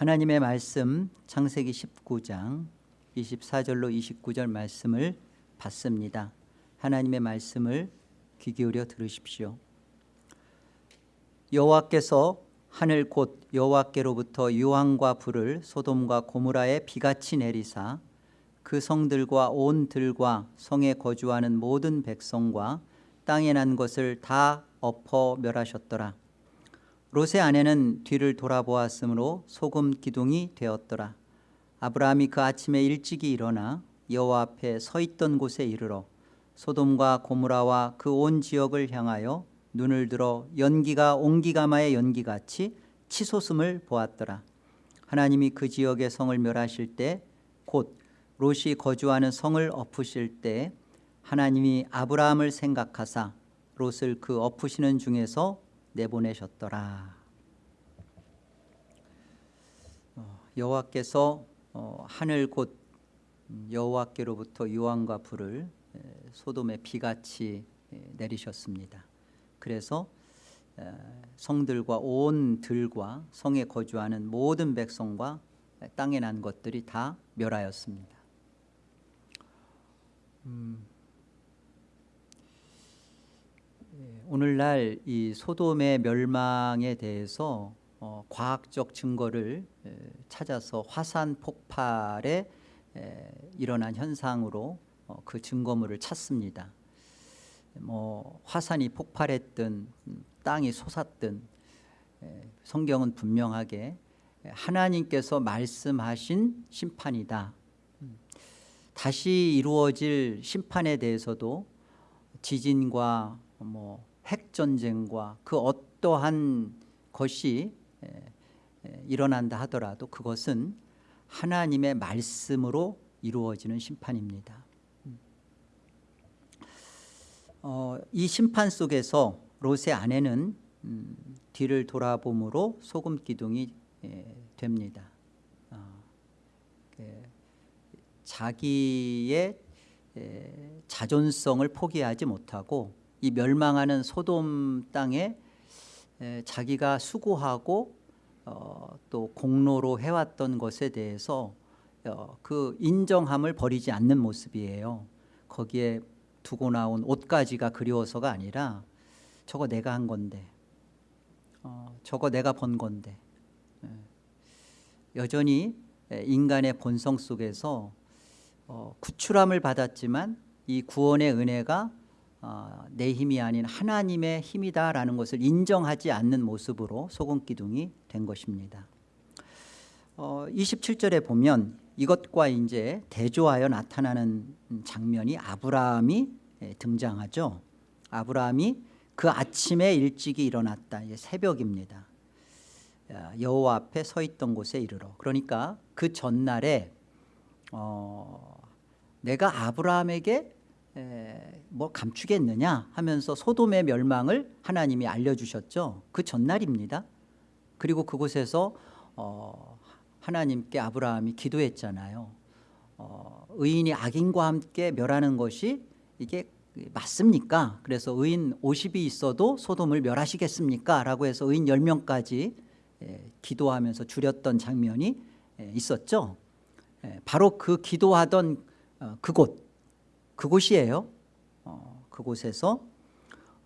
하나님의 말씀 창세기 19장 24절로 29절 말씀을 받습니다. 하나님의 말씀을 귀 기울여 들으십시오. 여호와께서 하늘 곧 여호와께로부터 유황과 불을 소돔과 고무라에 비같이 내리사 그 성들과 온 들과 성에 거주하는 모든 백성과 땅에 난 것을 다 엎어 멸하셨더라. 롯의 아내는 뒤를 돌아보았으므로 소금 기둥이 되었더라. 아브라함이 그 아침에 일찍이 일어나 여호와 앞에 서 있던 곳에 이르러 소돔과 고무라와 그 온 지역을 향하여 눈을 들어 연기가 옹기가마의 연기같이 치솟음을 보았더라. 하나님이 그 지역의 성을 멸하실 때 곧 롯이 거주하는 성을 엎으실 때 하나님이 아브라함을 생각하사 롯을 그 엎으시는 중에서 내보내셨더라. 어, 여호와께서 어, 하늘 곧 여호와께로부터 유황과 불을 소돔의 비같이 내리셨습니다. 그래서 성들과 온 들과 성에 거주하는 모든 백성과 땅에 난 것들이 다 멸하였습니다. 음, 예, 오늘날 이 소돔의 멸망에 대해서 어, 과학적 증거를 에, 찾아서 화산 폭발에 에, 일어난 현상으로 어, 그 증거물을 찾습니다. 뭐 화산이 폭발했든 음, 땅이 솟았든 에, 성경은 분명하게 하나님께서 말씀하신 심판이다. 음, 다시 이루어질 심판에 대해서도 지진과 뭐 핵전쟁과 그 어떠한 것이 일어난다 하더라도 그것은 하나님의 말씀으로 이루어지는 심판입니다. 음. 어, 이 심판 속에서 롯의 아내는 음, 뒤를 돌아봄으로 소금 기둥이 예, 됩니다. 어, 그, 자기의 에, 자존성을 포기하지 못하고 이 멸망하는 소돔 땅에 에, 자기가 수고하고 어, 또 공로로 해왔던 것에 대해서 어, 그 인정함을 버리지 않는 모습이에요. 거기에 두고 나온 옷가지가 그리워서가 아니라 저거 내가 한 건데 어, 저거 내가 번 건데 예. 여전히 인간의 본성 속에서 어, 구출함을 받았지만 이 구원의 은혜가 어, 내 힘이 아닌 하나님의 힘이다라는 것을 인정하지 않는 모습으로 소금 기둥이 된 것입니다. 어, 27절에 보면 이것과 이제 대조하여 나타나는 장면이 아브라함이 예, 등장하죠. 아브라함이 그 아침에 일찍이 일어났다. 새벽입니다. 여호와 앞에 서 있던 곳에 이르러. 그러니까 그 전날에 어, 내가 아브라함에게 에, 뭐 감추겠느냐 하면서 소돔의 멸망을 하나님이 알려주셨죠. 그 전날입니다. 그리고 그곳에서 어, 하나님께 아브라함이 기도했잖아요. 어, 의인이 악인과 함께 멸하는 것이 이게 맞습니까? 그래서 의인 50이 있어도 소돔을 멸하시겠습니까? 라고 해서 의인 10명까지 에, 기도하면서 줄였던 장면이 에, 있었죠. 에, 바로 그 기도하던 어, 그곳 그곳이에요. 어, 그곳에서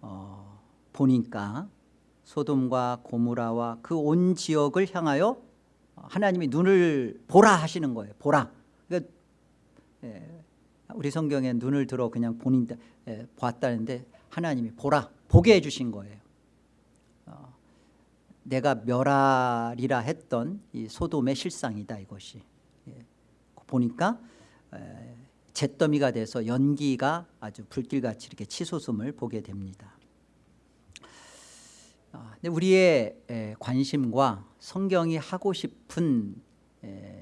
어, 보니까 소돔과 고무라와 그 온 지역을 향하여 하나님이 눈을 보라 하시는 거예요. 보라. 그러니까 예, 우리 성경에 눈을 들어 그냥 본인 예, 보았다는데 하나님이 보라 보게 해주신 거예요. 어, 내가 멸하리라 했던 이 소돔의 실상이다 이것이. 예, 보니까 에, 잿더미가 돼서 연기가 아주 불길같이 이렇게 치솟음을 보게 됩니다. 아, 우리의 관심과 성경이 하고 싶은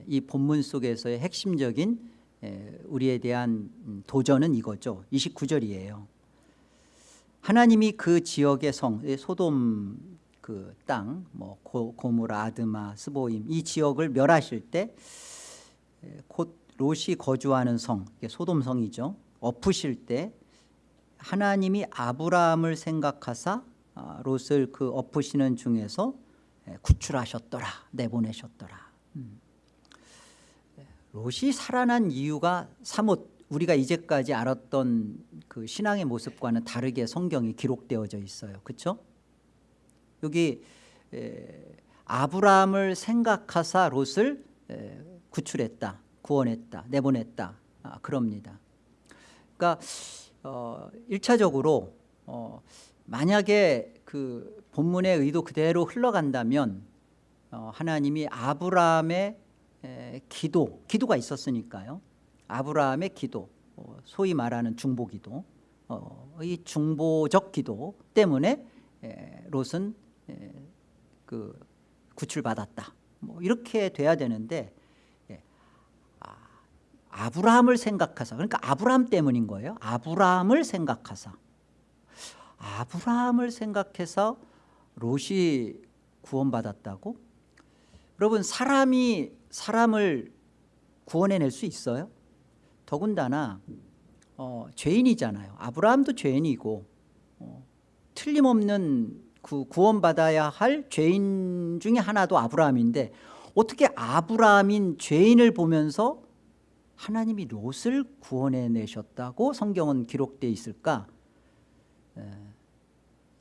이 본문 속에서의 핵심적인 우리에 대한 음, 도전은 이거죠. 29절이에요. 하나님이 그 지역의 성, 소돔 그 땅, 뭐 고무라, 아드마, 스보임 이 지역을 멸하실 때 곧 롯이 거주하는 성, 소돔성이죠. 엎으실 때 하나님이 아브라함을 생각하사 아, 롯을 그 엎으시는 중에서 구출하셨더라, 내보내셨더라. 롯이 살아난 이유가 사뭇 우리가 이제까지 알았던 그 신앙의 모습과는 다르게 성경이 기록되어져 있어요. 그렇죠? 여기 에, 아브라함을 생각하사 롯을 에, 구출했다, 구원했다, 내보냈다 아, 그럽니다. 그러니까 어, 1차적으로 어, 만약에 그 본문의 의도 그대로 흘러간다면 어, 하나님이 아브라함의 에, 기도, 기도가 있었으니까요. 아브라함의 기도, 어, 소위 말하는 중보기도, 어, 이 중보적 기도 때문에 에, 롯은 에, 그 구출받았다. 뭐 이렇게 돼야 되는데 아브라함을 생각하사 그러니까 아브라함 때문인 거예요. 아브라함을 생각하사 아브라함을 생각해서 롯이 구원받았다고? 여러분 사람이 사람을 구원해낼 수 있어요? 더군다나 어, 죄인이잖아요. 아브라함도 죄인이고 어, 틀림없는 그 구원받아야 할 죄인 중에 하나도 아브라함인데 어떻게 아브라함인 죄인을 보면서 하나님이 롯을 구원해 내셨다고 성경은 기록되어 있을까? 에,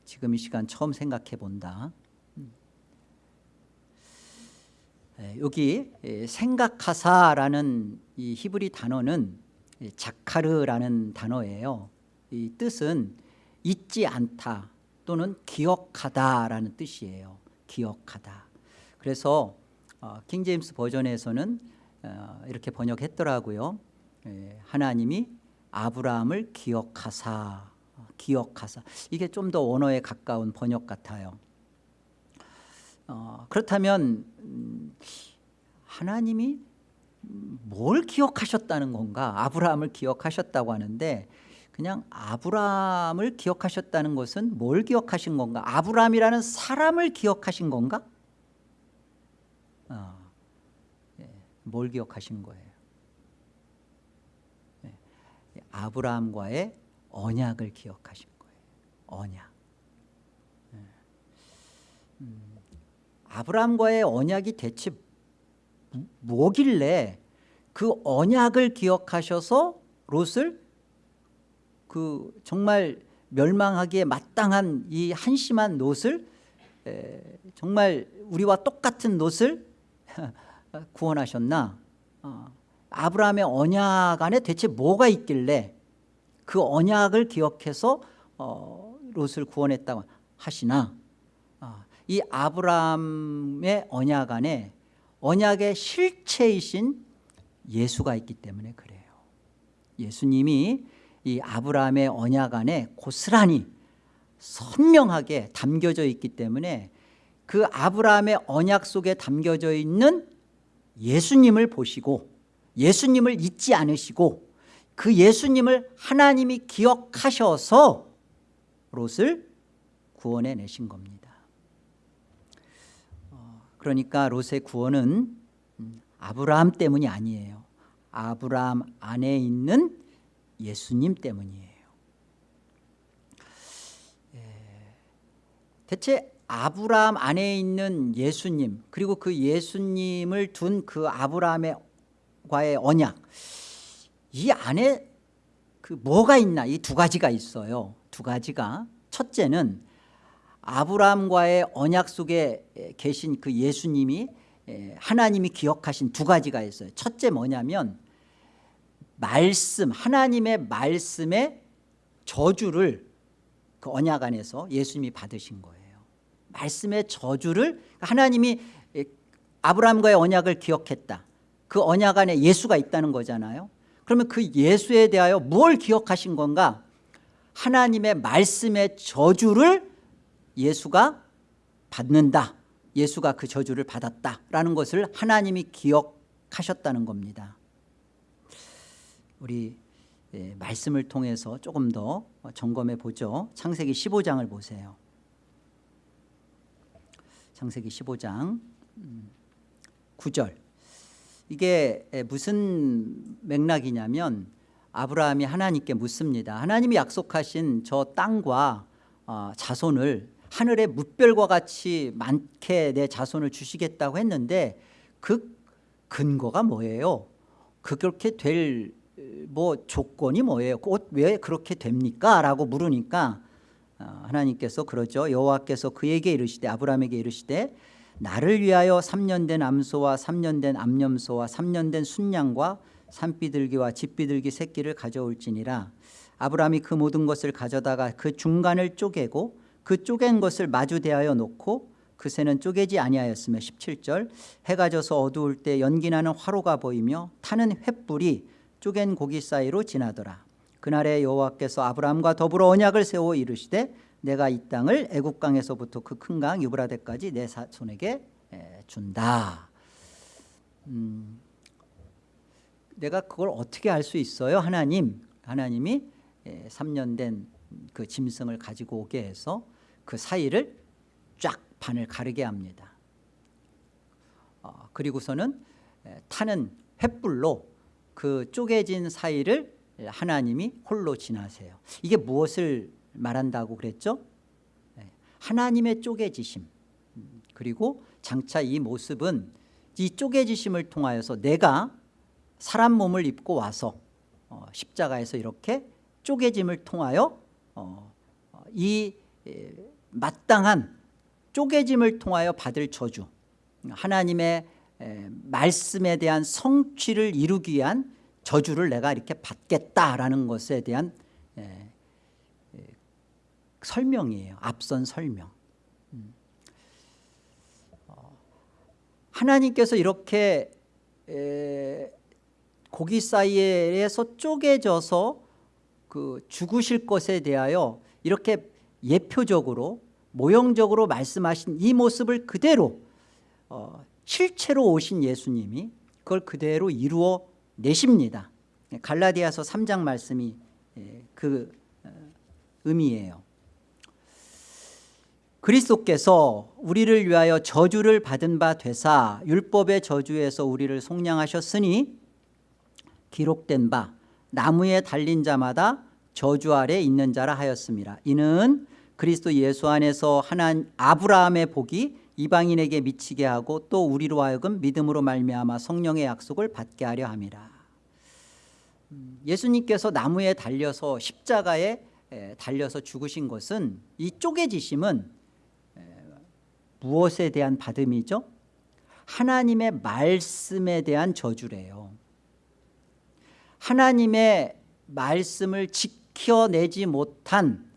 지금 이 시간 처음 생각해 본다. 에, 여기 에, 생각하사라는 이 히브리 단어는 에, 자카르라는 단어예요. 이 뜻은 잊지 않다 또는 기억하다라는 뜻이에요. 기억하다. 그래서 어, 킹제임스 버전에서는 어, 이렇게 번역했더라고요. 에, 하나님이 아브라함을 기억하사 기억하사 이게 좀 더 원어에 가까운 번역 같아요. 어, 그렇다면 음, 하나님이 뭘 기억하셨다는 건가? 아브라함을 기억하셨다고 하는데 그냥 아브라함을 기억하셨다는 것은 뭘 기억하신 건가? 아브라함이라는 사람을 기억하신 건가? 어, 예, 뭘 기억하신 거예요? 예, 아브라함과의 언약을 기억하신 거예요. 언약. 예. 음, 아브라함과의 언약이 대체 뭐길래 그 언약을 기억하셔서 롯을 그 정말 멸망하기에 마땅한 이 한심한 롯을 에, 정말 우리와 똑같은 롯을 구원하셨나? 어, 아브라함의 언약 안에 대체 뭐가 있길래 그 언약을 기억해서 어, 롯을 구원했다고 하시나? 어, 이 아브라함의 언약 안에 언약의 실체이신 예수가 있기 때문에 그래요. 예수님이 이 아브라함의 언약 안에 고스란히 선명하게 담겨져 있기 때문에 그 아브라함의 언약 속에 담겨져 있는 예수님을 보시고 예수님을 잊지 않으시고 그 예수님을 하나님이 기억하셔서 롯을 구원해 내신 겁니다. 어, 그러니까 롯의 구원은 아브라함 때문이 아니에요. 아브라함 안에 있는 예수님 때문이에요. 대체 아브라함 안에 있는 예수님 그리고 그 예수님을 둔 그 아브라함과의 언약. 이 안에 그 뭐가 있나? 이 두 가지가 있어요. 두 가지가. 첫째는 아브라함과의 언약 속에 계신 그 예수님이 하나님이 기억하신 두 가지가 있어요. 첫째 뭐냐면 말씀 하나님의 말씀의 저주를 그 언약 안에서 예수님이 받으신 거예요 말씀의 저주를 하나님이 아브라함과의 언약을 기억했다. 그 언약 안에 예수가 있다는 거잖아요. 그러면 그 예수에 대하여 뭘 기억하신 건가? 하나님의 말씀의 저주를 예수가 받는다. 예수가 그 저주를 받았다라는 것을 하나님이 기억하셨다는 겁니다. 우리 예, 말씀을 통해서 조금 더 점검해 보죠. 창세기 15장을 보세요 창세기 15장 9절 이게 무슨 맥락이냐면 아브라함이 하나님께 묻습니다 하나님이 약속하신 저 땅과 어, 자손을 하늘의 뭇별과 같이 많게 내 자손을 주시겠다고 했는데 그 근거가 뭐예요? 그렇게 될 뭐 조건이 뭐예요? 곧왜 그렇게 됩니까? 라고 물으니까 어, 하나님께서 그러죠. 여호와께서 그에게 이르시되 아브라함에게 이르시되 나를 위하여 3년 된 암소와 3년 된 암염소와 3년 된 순양과 산비둘기와 집비둘기 새끼를 가져올지니라 아브라함이 그 모든 것을 가져다가 그 중간을 쪼개고 그 쪼갠 것을 마주 대하여 놓고 그 새는 쪼개지 아니하였으며 17절 해가 져서 어두울 때 연기나는 화로가 보이며 타는 횃불이 쪼갠 고기 사이로 지나더라 그날에 여호와께서 아브라함과 더불어 언약을 세워 이르시되 내가 이 땅을 애국강에서부터 그 큰 강 유브라데까지 내 사- 손에게 에, 준다. 음, 내가 그걸 어떻게 알 수 있어요? 하나님 하나님이 3년 된 그 짐승을 가지고 오게 해서 그 사이를 쫙 반을 가르게 합니다. 어, 그리고서는 에, 타는 횃불로 그 쪼개진 사이를 하나님이 홀로 지나세요. 이게 무엇을 말한다고 그랬죠? 네, 하나님의 쪼개지심. 음, 그리고 장차 이 모습은 이 쪼개지심을 통하여서 내가 사람 몸을 입고 와서 어, 십자가에서 이렇게 쪼개짐을 통하여 어, 어, 이 에, 마땅한 쪼개짐을 통하여 받을 저주 하나님의 에, 말씀에 대한 성취를 이루기 위한 저주를 내가 이렇게 받겠다라는 것에 대한 에, 에, 설명이에요 앞선 설명 음. 어, 하나님께서 이렇게 에, 고기 사이에서 쪼개져서 그 죽으실 것에 대하여 이렇게 예표적으로 모형적으로 말씀하신 이 모습을 그대로 어, 실체로 오신 예수님이 그걸 그대로 이루어 내십니다. 갈라디아서 3장 말씀이 예, 그 어, 의미예요. 그리스도께서 우리를 위하여 저주를 받은 바 되사 율법의 저주에서 우리를 속량하셨으니 기록된 바 나무에 달린 자마다 저주 아래 있는 자라 하였습니다. 이는 그리스도 예수 안에서 하나님 아브라함의 복이 이방인에게 미치게 하고 또 우리로 하여금 믿음으로 말미암아 성령의 약속을 받게 하려 함이라 음, 예수님께서 나무에 달려서 십자가에 에, 달려서 죽으신 것은 이 쪼개지심은 에, 무엇에 대한 받음이죠? 하나님의 말씀에 대한 저주래요 하나님의 말씀을 지켜내지 못한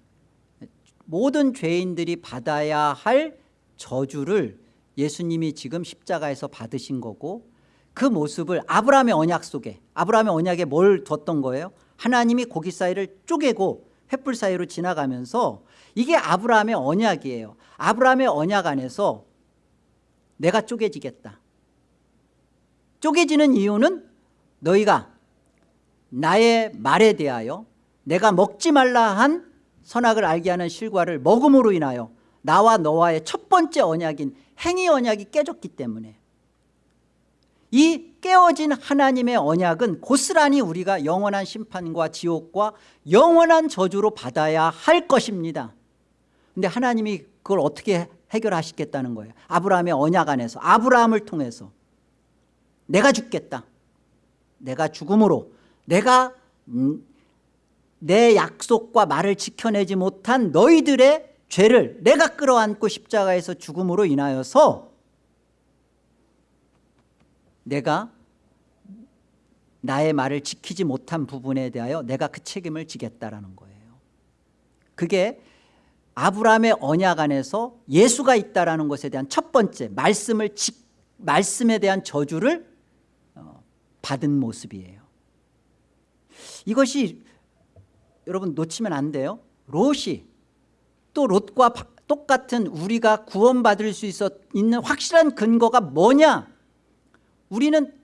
모든 죄인들이 받아야 할 저주를 예수님이 지금 십자가에서 받으신 거고 그 모습을 아브라함의 언약 속에 아브라함의 언약에 뭘 뒀던 거예요? 하나님이 고기 사이를 쪼개고 횃불 사이로 지나가면서 이게 아브라함의 언약이에요 아브라함의 언약 안에서 내가 쪼개지겠다 쪼개지는 이유는 너희가 나의 말에 대하여 내가 먹지 말라 한 선악을 알게 하는 실과를 먹음으로 인하여 나와 너와의 첫 번째 언약인 행위 언약이 깨졌기 때문에. 이 깨어진 하나님의 언약은 고스란히 우리가 영원한 심판과 지옥과 영원한 저주로 받아야 할 것입니다. 근데 하나님이 그걸 어떻게 해결하시겠다는 거예요? 아브라함의 언약 안에서 아브라함을 통해서. 내가 죽겠다. 내가 죽음으로. 내가 음, 내 약속과 말을 지켜내지 못한 너희들의 죄를 내가 끌어안고 십자가에서 죽음으로 인하여서 내가 나의 말을 지키지 못한 부분에 대하여 내가 그 책임을 지겠다라는 거예요. 그게 아브라함의 언약 안에서 예수가 있다라는 것에 대한 첫 번째 말씀을 지, 말씀에 대한 저주를 어, 받은 모습이에요. 이것이 여러분 놓치면 안 돼요. 롯이 또 롯과 똑같은 우리가 구원받을 수 있어 있는 확실한 근거가 뭐냐? 우리는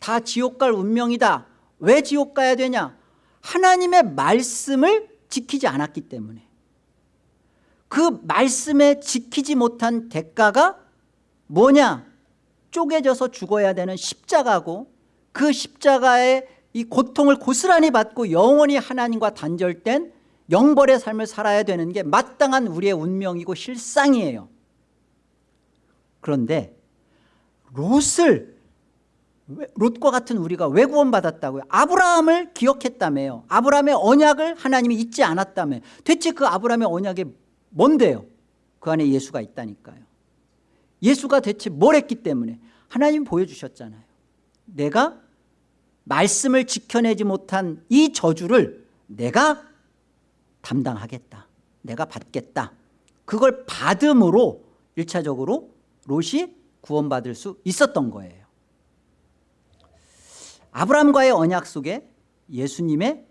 다 지옥 갈 운명이다. 왜 지옥 가야 되냐? 하나님의 말씀을 지키지 않았기 때문에. 그 말씀에 지키지 못한 대가가 뭐냐? 쪼개져서 죽어야 되는 십자가고 그 십자가의 이 고통을 고스란히 받고 영원히 하나님과 단절된 영벌의 삶을 살아야 되는 게 마땅한 우리의 운명이고 실상이에요 그런데 롯을 왜- 롯과 같은 우리가 왜 구원받았다고요? 아브라함을 기억했다며요. 아브라함의 언약을 하나님이 잊지 않았다며. 대체 그 아브라함의 언약이 뭔데요? 그 안에 예수가 있다니까요. 예수가 대체 뭘 했기 때문에 하나님이 보여주셨잖아요. 내가 말씀을 지켜내지 못한 이 저주를 내가 담당하겠다. 내가 받겠다. 그걸 받음으로 일차적으로 롯이 구원받을 수 있었던 거예요. 아브라함과의 언약 속에 예수님의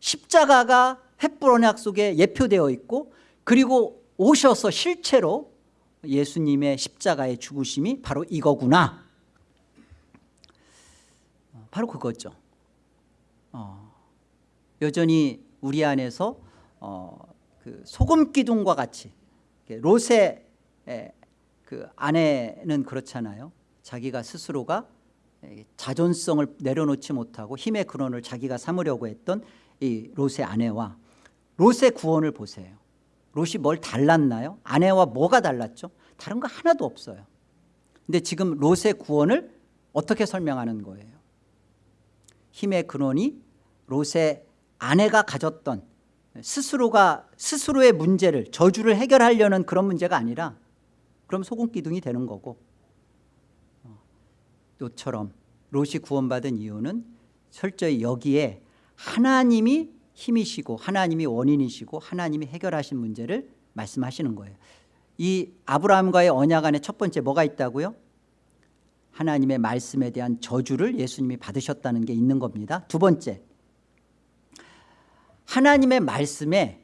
십자가가 횃불 언약 속에 예표되어 있고 그리고 오셔서 실체로 예수님의 십자가의 죽으심이 바로 이거구나. 어, 바로 그거죠. 어, 여전히 우리 안에서 어, 그 소금 기둥과 같이 롯의 에, 그 아내는 그렇잖아요. 자기가 스스로가 에, 자존성을 내려놓지 못하고 힘의 근원을 자기가 삼으려고 했던 이 롯의 아내와 롯의 구원을 보세요. 롯이 뭘 달랐나요? 아내와 뭐가 달랐죠? 다른 거 하나도 없어요. 근데 지금 롯의 구원을 어떻게 설명하는 거예요? 힘의 근원이 롯의 아내가 가졌던 스스로가 스스로의 문제를 저주를 해결하려는 그런 문제가 아니라 그럼 소금 기둥이 되는 거고. 어, 롯처럼 롯이 구원받은 이유는 철저히 여기에 하나님이 힘이시고 하나님이 원인이시고 하나님이 해결하신 문제를 말씀하시는 거예요. 이 아브라함과의 언약 안에 첫 번째 뭐가 있다고요? 하나님의 말씀에 대한 저주를 예수님이 받으셨다는 게 있는 겁니다. 두 번째 하나님의 말씀에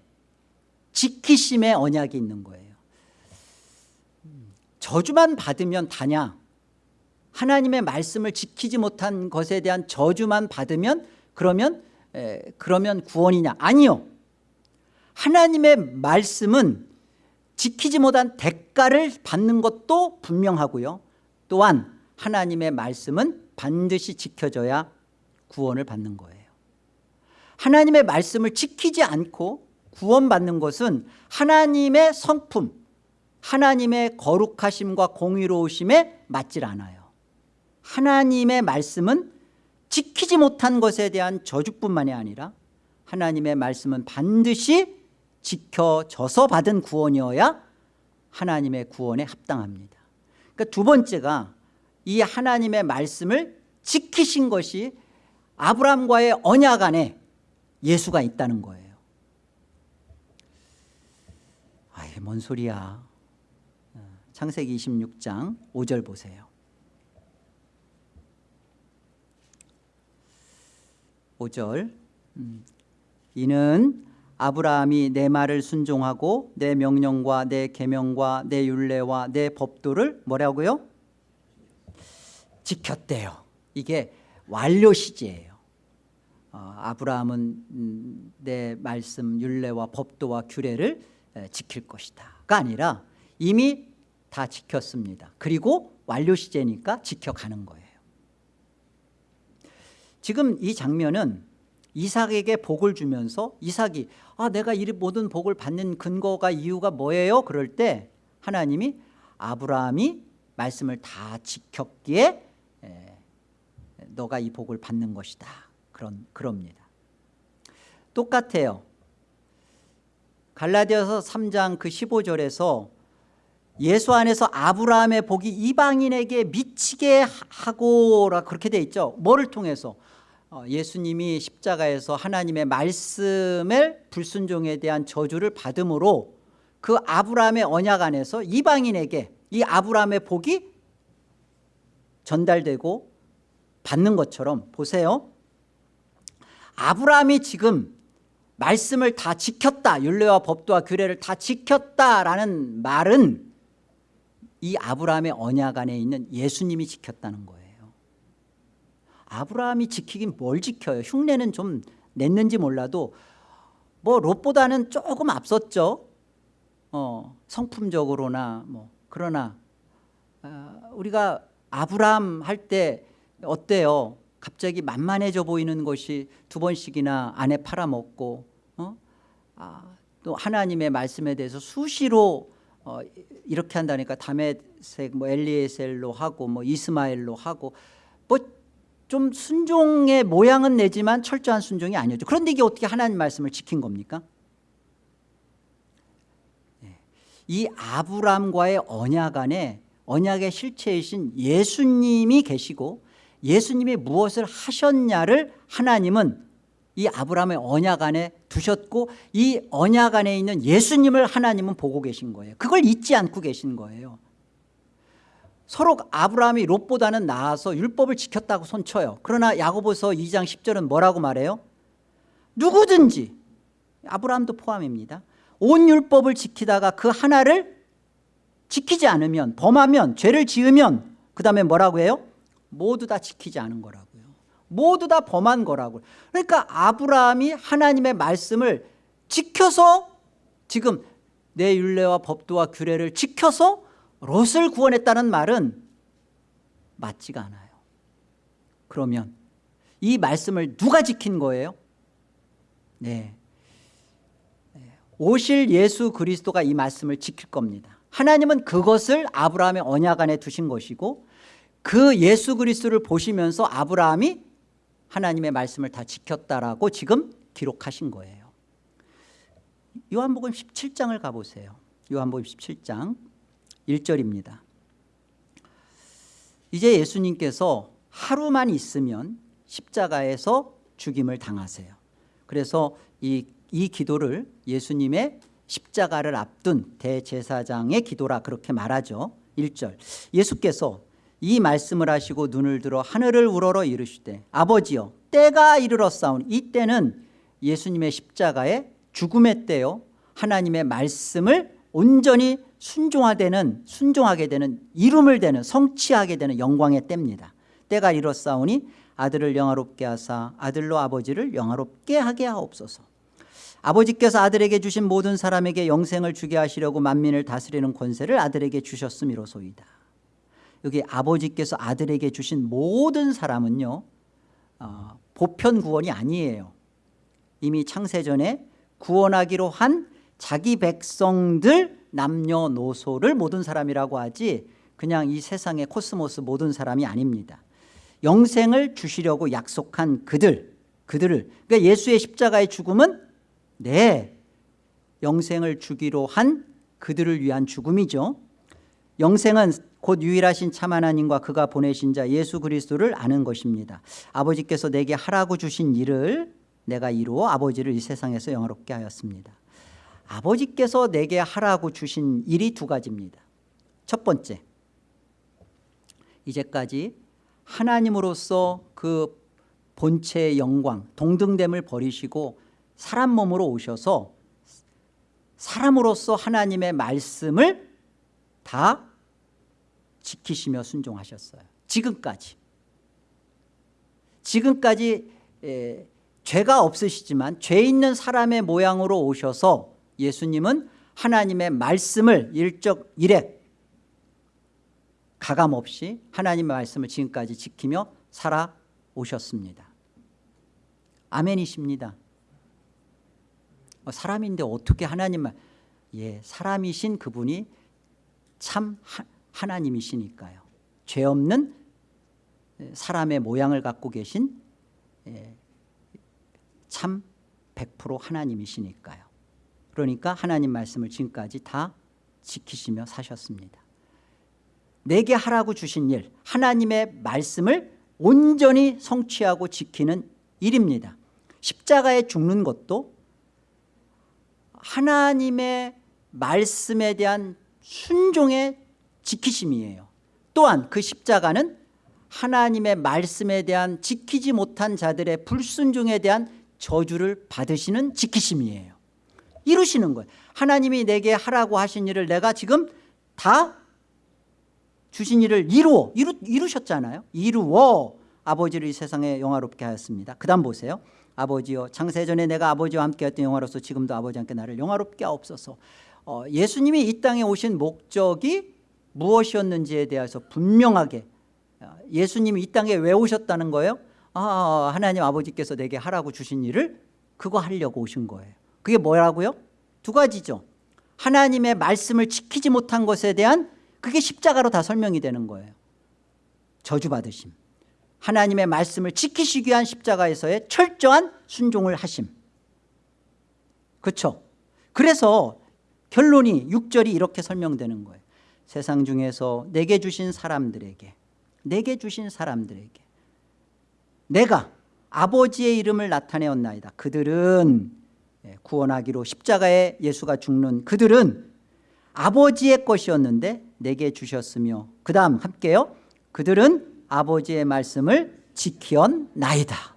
지키심의 언약이 있는 거예요. 저주만 받으면 다냐? 하나님의 말씀을 지키지 못한 것에 대한 저주만 받으면 그러면 에, 그러면 구원이냐? 아니요. 하나님의 말씀은 지키지 못한 대가를 받는 것도 분명하고요. 또한 하나님의 말씀은 반드시 지켜져야 구원을 받는 거예요 하나님의 말씀을 지키지 않고 구원받는 것은 하나님의 성품 하나님의 거룩하심과 공의로우심에 맞질 않아요. 하나님의 말씀은 지키지 못한 것에 대한 저주뿐만이 아니라 하나님의 말씀은 반드시 지켜져서 받은 구원이어야 하나님의 구원에 합당합니다. 그러니까 두 번째가 이 하나님의 말씀을 지키신 것이 아브라함과의 언약 안에 예수가 있다는 거예요. 아 이게 뭔 소리야. 어, 창세기 26장 5절 보세요. 5절. 음, 이는 아브라함이 내 말을 순종하고 내 명령과 내 계명과 내 율례와 내 법도를 뭐라고요? 지켰대요. 이게 완료 시제예요. 어, 아브라함은 음, 내 말씀 율례와 법도와 규례를 에, 지킬 것이다가 아니라 이미 다 지켰습니다. 그리고 완료 시제니까 지켜가는 거예요. 지금 이 장면은 이삭에게 복을 주면서 이삭이 아 내가 이 모든 복을 받는 근거가 이유가 뭐예요? 그럴 때 하나님이 아브라함이 말씀을 다 지켰기에 에, 너가 이 복을 받는 것이다 그런 그럽니다. 똑같아요. 갈라디아서 3장 그 15절에서 예수 안에서 아브라함의 복이 이방인에게 미치게 하고라 그렇게 돼 있죠. 뭐를 통해서? 어, 예수님이 십자가에서 하나님의 말씀을 불순종에 대한 저주를 받음으로 그 아브라함의 언약 안에서 이방인에게 이 아브라함의 복이 전달되고 받는 것처럼 보세요 아브라함이 지금 말씀을 다 지켰다. 율례와 법도와 규례를 다 지켰다라는 말은 이 아브라함의 언약 안에 있는 예수님이 지켰다는 거예요. 아브라함이 지키긴 뭘 지켜요? 흉내는 좀 냈는지 몰라도 뭐 롯보다는 조금 앞섰죠. 어, 성품적으로나 뭐 그러나 어, 우리가 아브라함 할 때 어때요 갑자기 만만해져 보이는 것이 두 번씩이나 아내 팔아먹고 어? 아, 또 하나님의 말씀에 대해서 수시로 어, 이렇게 한다니까 다메색 뭐 엘리에셀로 하고 뭐 이스마엘로 하고 뭐 좀 순종의 모양은 내지만 철저한 순종이 아니었죠. 그런데 이게 어떻게 하나님 말씀을 지킨 겁니까? 예. 이 아브람과의 언약 안에 언약의 실체이신 예수님이 계시고 예수님이 무엇을 하셨냐를 하나님은 이 아브라함의 언약 안에 두셨고 이 언약 안에 있는 예수님을 하나님은 보고 계신 거예요. 그걸 잊지 않고 계신 거예요. 서로 아브라함이 롯보다는 나아서 율법을 지켰다고 손쳐요. 그러나 야고보서 2장 10절은 뭐라고 말해요? 누구든지 아브라함도 포함입니다. 온 율법을 지키다가 그 하나를 지키지 않으면 범하면 죄를 지으면 그 다음에 뭐라고 해요 모두 다 지키지 않은 거라고요. 모두 다 범한 거라고요 그러니까 아브라함이 하나님의 말씀을 지켜서 지금 내 율례와 법도와 규례를 지켜서 롯을 구원했다는 말은 맞지가 않아요. 그러면 이 말씀을 누가 지킨 거예요? 네. 오실 예수 그리스도가 이 말씀을 지킬 겁니다. 하나님은 그것을 아브라함의 언약 안에 두신 것이고 그 예수 그리스도를 보시면서 아브라함이 하나님의 말씀을 다 지켰다라고 지금 기록하신 거예요. 요한복음 17장을 가보세요. 요한복음 17장 1절입니다. 이제 예수님께서 하루만 있으면 십자가에서 죽임을 당하세요. 그래서 이, 이 기도를 예수님의 십자가를 앞둔 대제사장의 기도라 그렇게 말하죠. 1절. 예수께서 이 말씀을 하시고 눈을 들어 하늘을 우러러 이르시되 아버지여 때가 이르렀사오니 이 때는 예수님의 십자가의 죽음의 때요 하나님의 말씀을 온전히 순종하되는 순종하게 되는 이름을 되는 성취하게 되는 영광의 때입니다. 때가 이르렀사오니 아들을 영화롭게 하사 아들로 아버지를 영화롭게 하게 하옵소서. 아버지께서 아들에게 주신 모든 사람에게 영생을 주게 하시려고 만민을 다스리는 권세를 아들에게 주셨음이로소이다 여기 아버지께서 아들에게 주신 모든 사람은요 어, 보편 구원이 아니에요. 이미 창세전에 구원하기로 한 자기 백성들 남녀노소를 모든 사람이라고 하지 그냥 이 세상의 코스모스 모든 사람이 아닙니다. 영생을 주시려고 약속한 그들 그들을 그러니까 예수의 십자가의 죽음은 네 영생을 주기로 한 그들을 위한 죽음이죠. 영생은 곧 유일하신 참 하나님과 그가 보내신 자 예수 그리스도를 아는 것입니다. 아버지께서 내게 하라고 주신 일을 내가 이루어 아버지를 이 세상에서 영화롭게 하였습니다. 아버지께서 내게 하라고 주신 일이 두 가지입니다. 첫 번째 이제까지 하나님으로서 그 본체의 영광 동등됨을 버리시고 사람 몸으로 오셔서 사람으로서 하나님의 말씀을 다 지키시며 순종하셨어요. 지금까지. 지금까지 에, 죄가 없으시지만 죄 있는 사람의 모양으로 오셔서 예수님은 하나님의 말씀을 일적 일액 가감없이 하나님의 말씀을 지금까지 지키며 살아오셨습니다. 아멘이십니다. 어, 사람인데 어떻게 하나님 말 예, 사람이신 그분이 참 하, 하나님이시니까요. 죄 없는 사람의 모양을 갖고 계신 예, 참100% 하나님이시니까요. 그러니까 하나님 말씀을 지금까지 다 지키시며 사셨습니다. 내게 하라고 주신 일 하나님의 말씀을 온전히 성취하고 지키는 일입니다. 십자가에 죽는 것도 하나님의 말씀에 대한 순종의 지키심이에요. 또한 그 십자가는 하나님의 말씀에 대한 지키지 못한 자들의 불순종에 대한 저주를 받으시는 지키심이에요. 이루시는 거예요 하나님이 내게 하라고 하신 일을 내가 지금 다 주신 일을 이루어 이루, 이루셨잖아요. 이루어 아버지를 이 세상에 영화롭게 하였습니다. 그 다음 보세요. 아버지여 창세전에 내가 아버지와 함께했던 영화로서 지금도 아버지와 함께 나를 영화롭게 하옵소서. 어, 예수님이 이 땅에 오신 목적이 무엇이었는지에 대해서 분명하게 어, 예수님이 이 땅에 왜 오셨다는 거예요? 아, 하나님 아버지께서 내게 하라고 주신 일을 그거 하려고 오신 거예요. 그게 뭐라고요? 두 가지죠. 하나님의 말씀을 지키지 못한 것에 대한 그게 십자가로 다 설명이 되는 거예요. 저주받으심. 하나님의 말씀을 지키시기 위한 십자가에서의 철저한 순종을 하심. 그렇죠 그래서 결론이 6절이 이렇게 설명되는 거예요 세상 중에서 내게 주신 사람들에게 내게 주신 사람들에게 내가 아버지의 이름을 나타내었나이다. 그들은 예, 구원하기로 십자가에 예수가 죽는 그들은 아버지의 것이었는데 내게 주셨으며 그 다음 함께요. 그들은 아버지의 말씀을 지키었나이다.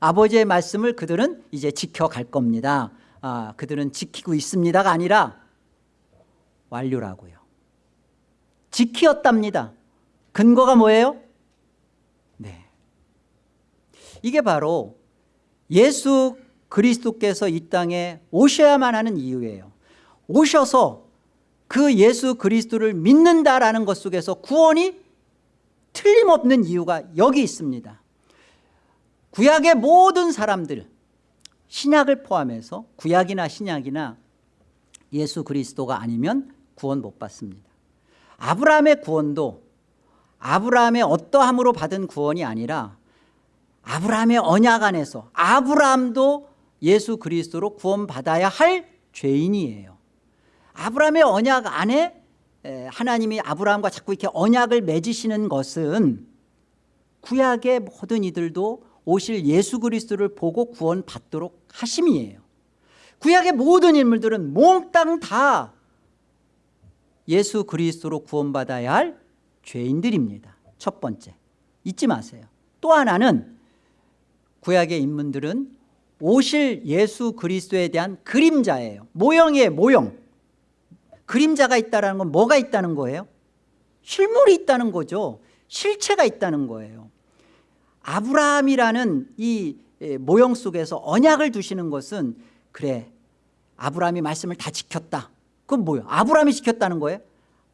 아버지의 말씀을 그들은 이제 지켜갈 겁니다. 아, 그들은 지키고 있습니다가 아니라 완료라고요 지키었답니다 근거가 뭐예요? 네. 이게 바로 예수 그리스도께서 이 땅에 오셔야만 하는 이유예요 오셔서 그 예수 그리스도를 믿는다라는 것 속에서 구원이 틀림없는 이유가 여기 있습니다 구약의 모든 사람들 신약을 포함해서 구약이나 신약이나 예수 그리스도가 아니면 구원 못 받습니다 아브라함의 구원도 아브라함의 어떠함으로 받은 구원이 아니라 아브라함의 언약 안에서 아브라함도 예수 그리스도로 구원받아야 할 죄인이에요. 아브라함의 언약 안에 하나님이 아브라함과 자꾸 이렇게 언약을 맺으시는 것은 구약의 모든 이들도 오실 예수 그리스도를 보고 구원받도록 하심이에요. 구약의 모든 인물들은 몽땅 다 예수 그리스도로 구원받아야 할 죄인들입니다. 첫 번째. 잊지 마세요. 또 하나는 구약의 인물들은 오실 예수 그리스도에 대한 그림자예요. 모형이에요 모형. 그림자가 있다는 건 뭐가 있다는 거예요? 실물이 있다는 거죠. 실체가 있다는 거예요. 아브라함이라는 이 모형 속에서 언약을 두시는 것은 그래. 아브라함이 말씀을 다 지켰다 그건 뭐예요? 아브라함이 지켰다는 거예요?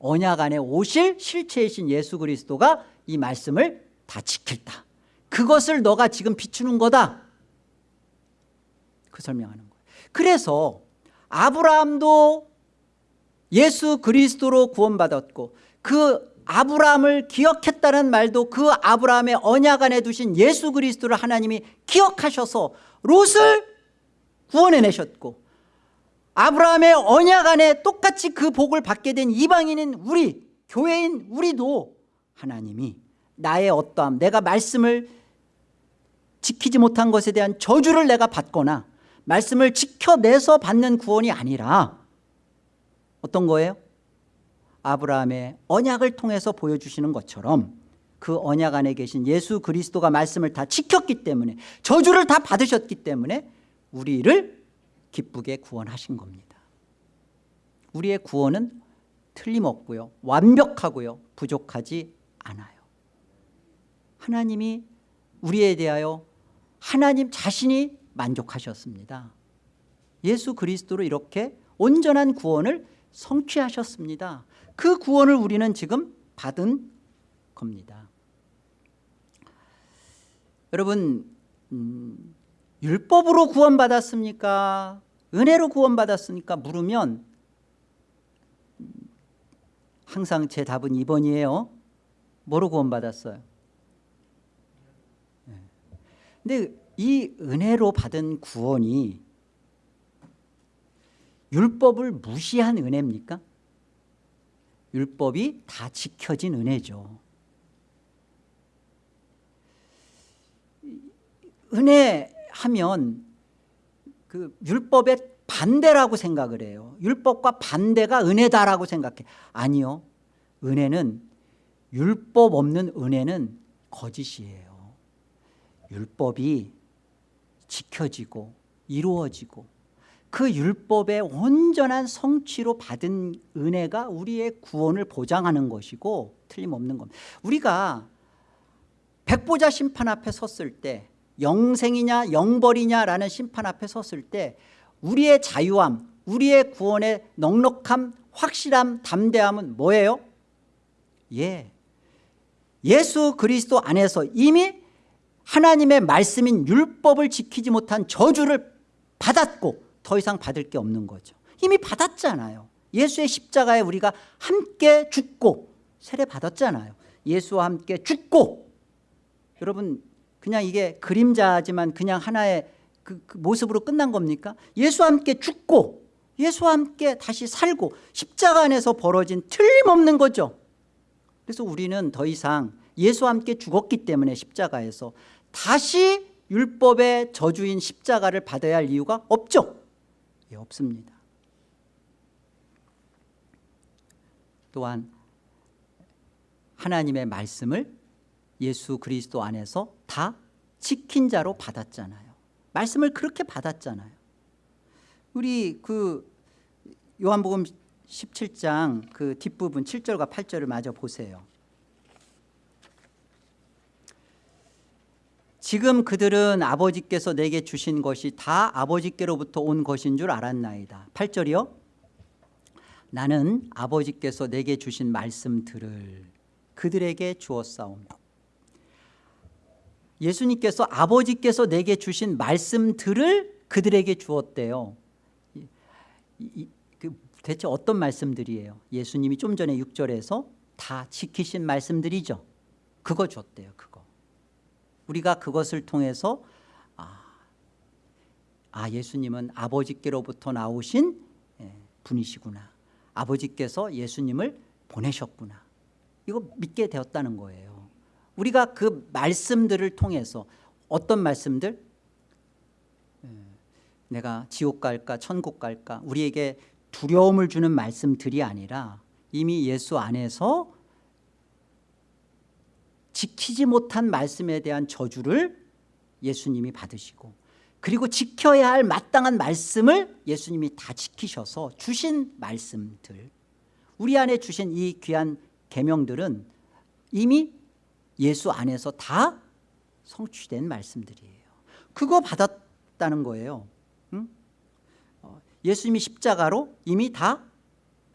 언약 안에 오실 실체이신 예수 그리스도가 이 말씀을 다 지켰다 그것을 너가 지금 비추는 거다 그 설명하는 거예요 그래서 아브라함도 예수 그리스도로 구원받았고 그 아브라함을 기억했다는 말도 그 아브라함의 언약 안에 두신 예수 그리스도를 하나님이 기억하셔서 롯을 구원해내셨고 아브라함의 언약 안에 똑같이 그 복을 받게 된 이방인인 우리 교회인 우리도 하나님이 나의 어떠함 내가 말씀을 지키지 못한 것에 대한 저주를 내가 받거나 말씀을 지켜내서 받는 구원이 아니라 어떤 거예요? 아브라함의 언약을 통해서 보여주시는 것처럼 그 언약 안에 계신 예수 그리스도가 말씀을 다 지켰기 때문에 저주를 다 받으셨기 때문에 우리를 기쁘게 구원하신 겁니다. 우리의 구원은 틀림없고요. 완벽하고요. 부족하지 않아요. 하나님이 우리에 대하여 하나님 자신이 만족하셨습니다. 예수 그리스도로 이렇게 온전한 구원을 성취하셨습니다. 그 구원을 우리는 지금 받은 겁니다. 여러분 음, 율법으로 구원받았습니까 은혜로 구원받았습니까 물으면 음, 항상 제 답은 2번이에요 뭐로 구원받았어요 네. 근데 이 은혜로 받은 구원이 율법을 무시한 은혜입니까? 율법이 다 지켜진 은혜죠 은혜 하면 그 율법의 반대라고 생각을 해요. 율법과 반대가 은혜다라고 생각해. 아니요. 은혜는 율법 없는 은혜는 거짓이에요. 율법이 지켜지고 이루어지고 그 율법의 온전한 성취로 받은 은혜가 우리의 구원을 보장하는 것이고 틀림없는 겁니다. 우리가 백보자 심판 앞에 섰을 때 영생이냐 영벌이냐라는 심판 앞에 섰을 때 우리의 자유함 우리의 구원의 넉넉함 확실함 담대함은 뭐예요? 예, 예수 그리스도 안에서 이미 하나님의 말씀인 율법을 지키지 못한 저주를 받았고 더 이상 받을 게 없는 거죠. 이미 받았잖아요. 예수의 십자가에 우리가 함께 죽고 세례 받았잖아요. 예수와 함께 죽고. 여러분 그냥 이게 그림자지만 그냥 하나의 그, 그 모습으로 끝난 겁니까? 예수와 함께 죽고 예수와 함께 다시 살고 십자가 안에서 벌어진 틀림없는 거죠. 그래서 우리는 더 이상 예수와 함께 죽었기 때문에 십자가에서 다시 율법의 저주인 십자가를 받아야 할 이유가 없죠. 예, 없습니다. 또한 하나님의 말씀을 예수 그리스도 안에서 다 지킨 자로 받았잖아요. 말씀을 그렇게 받았잖아요. 우리 그 요한복음 17장 그 뒷부분 7절과 8절을 마저 보세요. 지금 그들은 아버지께서 내게 주신 것이 다 아버지께로부터 온 것인 줄 알았나이다. 8절이요? 나는 아버지께서 내게 주신 말씀 들을 그들에게 주었사오며 예수님께서 아버지께서 내게 주신 말씀들을 그들에게 주었대요. 그 대체 어떤 말씀들이에요? 예수님이 좀 전에 6절에서 다 지키신 말씀들이죠. 그거 줬대요 그거. 우리가 그것을 통해서 아, 아 예수님은 아버지께로부터 나오신 예, 분이시구나. 아버지께서 예수님을 보내셨구나. 이거 믿게 되었다는 거예요 우리가 그 말씀들을 통해서 어떤 말씀들? 예, 내가 지옥 갈까 천국 갈까 우리에게 두려움을 주는 말씀들이 아니라 이미 예수 안에서 지키지 못한 말씀에 대한 저주를 예수님이 받으시고 그리고 지켜야 할 마땅한 말씀을 예수님이 다 지키셔서 주신 말씀들. 우리 안에 주신 이 귀한 계명들은 이미 예수 안에서 다 성취된 말씀들이에요. 그거 받았다는 거예요. 응? 어, 예수님이 십자가로 이미 다